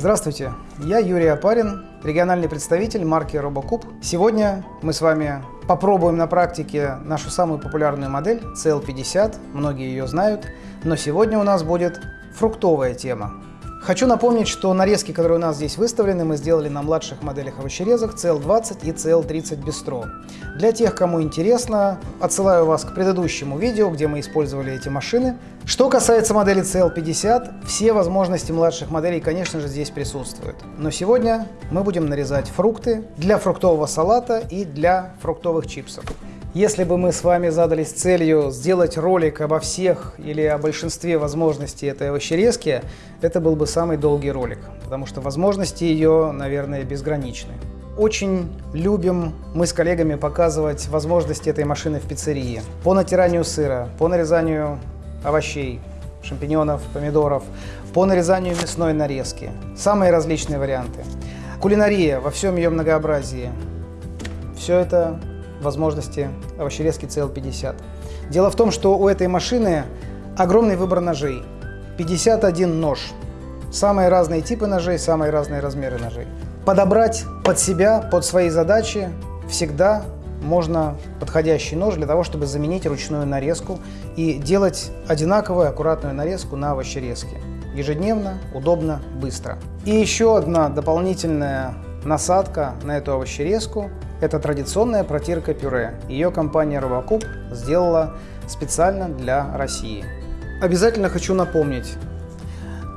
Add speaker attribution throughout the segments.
Speaker 1: Здравствуйте, я Юрий Апарин, региональный представитель марки RoboCube. Сегодня мы с вами попробуем на практике нашу самую популярную модель CL50, многие ее знают, но сегодня у нас будет фруктовая тема. Хочу напомнить, что нарезки, которые у нас здесь выставлены, мы сделали на младших моделях овощерезок CL20 и CL30 Bistro. Для тех, кому интересно, отсылаю вас к предыдущему видео, где мы использовали эти машины. Что касается модели CL50, все возможности младших моделей, конечно же, здесь присутствуют. Но сегодня мы будем нарезать фрукты для фруктового салата и для фруктовых чипсов. Если бы мы с вами задались целью сделать ролик обо всех или о большинстве возможностей этой овощерезки, это был бы самый долгий ролик, потому что возможности ее, наверное, безграничны. Очень любим мы с коллегами показывать возможности этой машины в пиццерии. По натиранию сыра, по нарезанию овощей, шампиньонов, помидоров, по нарезанию мясной нарезки. Самые различные варианты. Кулинария во всем ее многообразии. Все это возможности овощерезки CL50. Дело в том, что у этой машины огромный выбор ножей. 51 нож. Самые разные типы ножей, самые разные размеры ножей. Подобрать под себя, под свои задачи всегда можно подходящий нож для того, чтобы заменить ручную нарезку и делать одинаковую аккуратную нарезку на овощерезке. Ежедневно, удобно, быстро. И еще одна дополнительная насадка на эту овощерезку это традиционная протирка пюре. Ее компания Робокуб сделала специально для России. Обязательно хочу напомнить,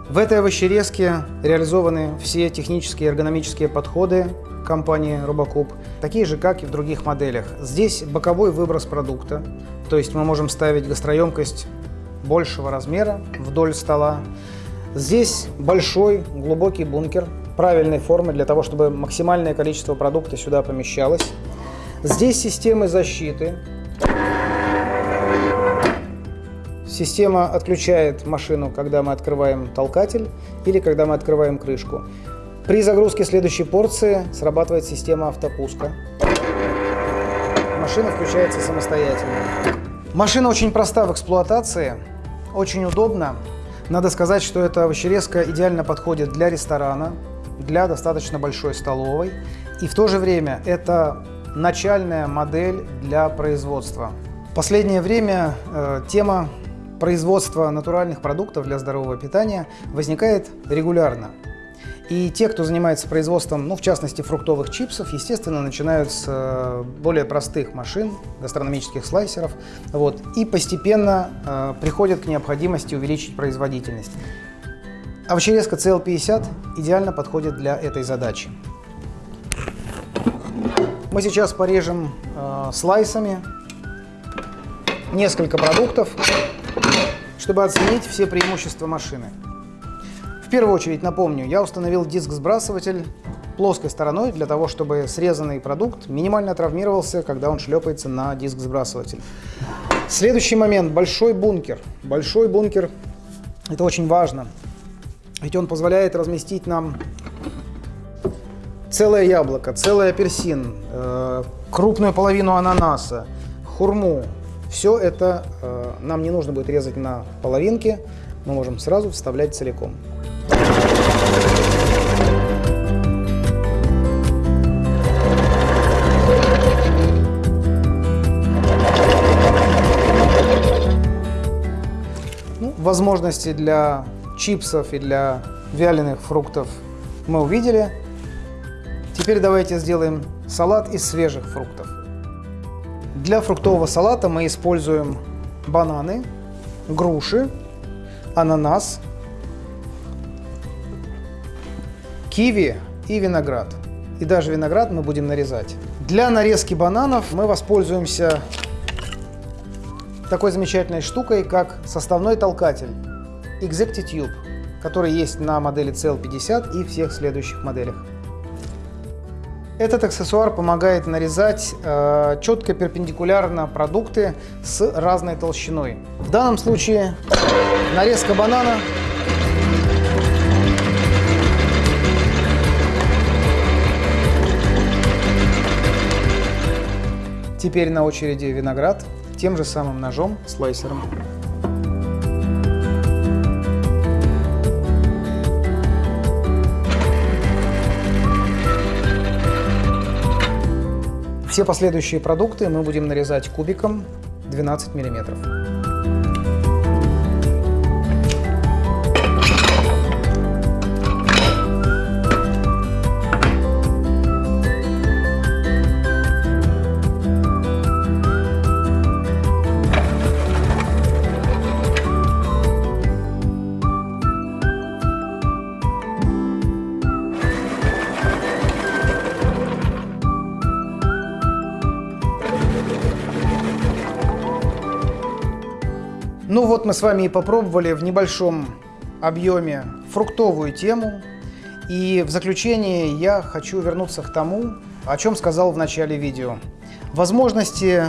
Speaker 1: в этой овощерезке реализованы все технические и эргономические подходы компании Робокуб, такие же, как и в других моделях. Здесь боковой выброс продукта, то есть мы можем ставить гастроемкость большего размера вдоль стола. Здесь большой глубокий бункер правильной формы для того, чтобы максимальное количество продукта сюда помещалось. Здесь системы защиты. Система отключает машину, когда мы открываем толкатель или когда мы открываем крышку. При загрузке следующей порции срабатывает система автопуска. Машина включается самостоятельно. Машина очень проста в эксплуатации, очень удобна. Надо сказать, что эта овощерезка идеально подходит для ресторана, для достаточно большой столовой. И в то же время это начальная модель для производства. В последнее время э, тема производства натуральных продуктов для здорового питания возникает регулярно. И те, кто занимается производством, ну, в частности, фруктовых чипсов, естественно, начинают с э, более простых машин, гастрономических слайсеров, вот, и постепенно э, приходят к необходимости увеличить производительность. Овощерезка CL50 идеально подходит для этой задачи. Мы сейчас порежем э, слайсами несколько продуктов, чтобы оценить все преимущества машины. В первую очередь напомню, я установил диск-сбрасыватель плоской стороной для того, чтобы срезанный продукт минимально травмировался, когда он шлепается на диск-сбрасыватель. Следующий момент – большой бункер. Большой бункер – это очень важно. Ведь он позволяет разместить нам целое яблоко, целый апельсин, э, крупную половину ананаса, хурму. Все это э, нам не нужно будет резать на половинки, мы можем сразу вставлять целиком. Ну, возможности для чипсов и для вяленых фруктов мы увидели. Теперь давайте сделаем салат из свежих фруктов. Для фруктового салата мы используем бананы, груши, ананас, киви и виноград. И даже виноград мы будем нарезать. Для нарезки бананов мы воспользуемся такой замечательной штукой, как составной толкатель. Exectitube, который есть на модели CL50 и всех следующих моделях. Этот аксессуар помогает нарезать э, четко перпендикулярно продукты с разной толщиной. В данном случае нарезка банана Теперь на очереди виноград тем же самым ножом, слайсером. Все последующие продукты мы будем нарезать кубиком 12 миллиметров. Ну вот мы с вами и попробовали в небольшом объеме фруктовую тему. И в заключение я хочу вернуться к тому, о чем сказал в начале видео. Возможности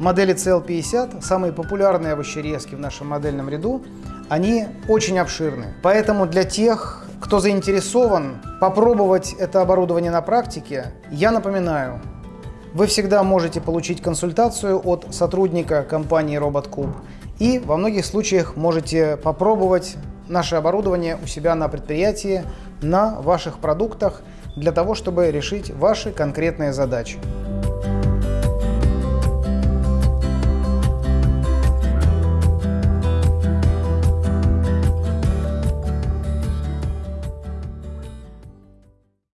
Speaker 1: модели CL50, самые популярные овощерезки в нашем модельном ряду, они очень обширны. Поэтому для тех, кто заинтересован попробовать это оборудование на практике, я напоминаю, вы всегда можете получить консультацию от сотрудника компании RobotCube и во многих случаях можете попробовать наше оборудование у себя на предприятии, на ваших продуктах, для того, чтобы решить ваши конкретные задачи.